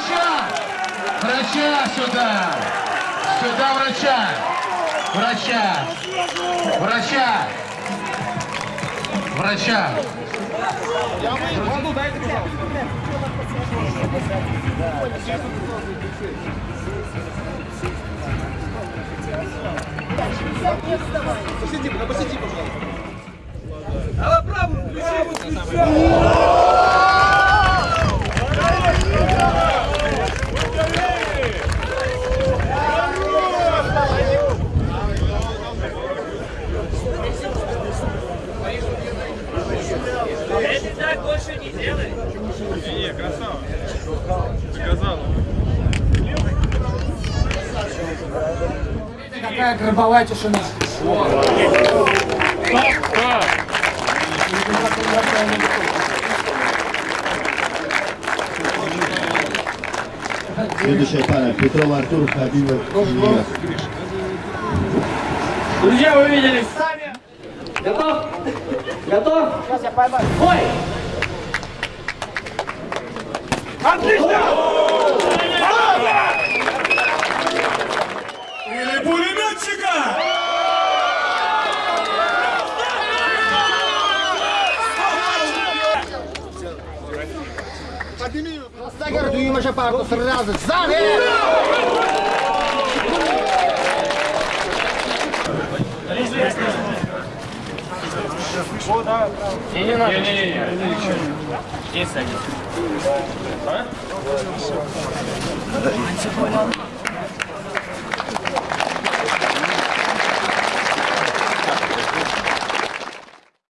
врача! Врача сюда! Сюда врача! Врача! Врача! Врача! Воду дайте, пожалуйста. Посиди, посиди, пожалуйста. А правую включи! Не. Не, красава. Доказал. Какая гробовая тишина. Следующая пара. Петров Артур, Хабибов. Друзья, вы видели сами. Готов? Готов? Сейчас я поймаю. Ой! Stagger düğüme şapartı sırrı Zane!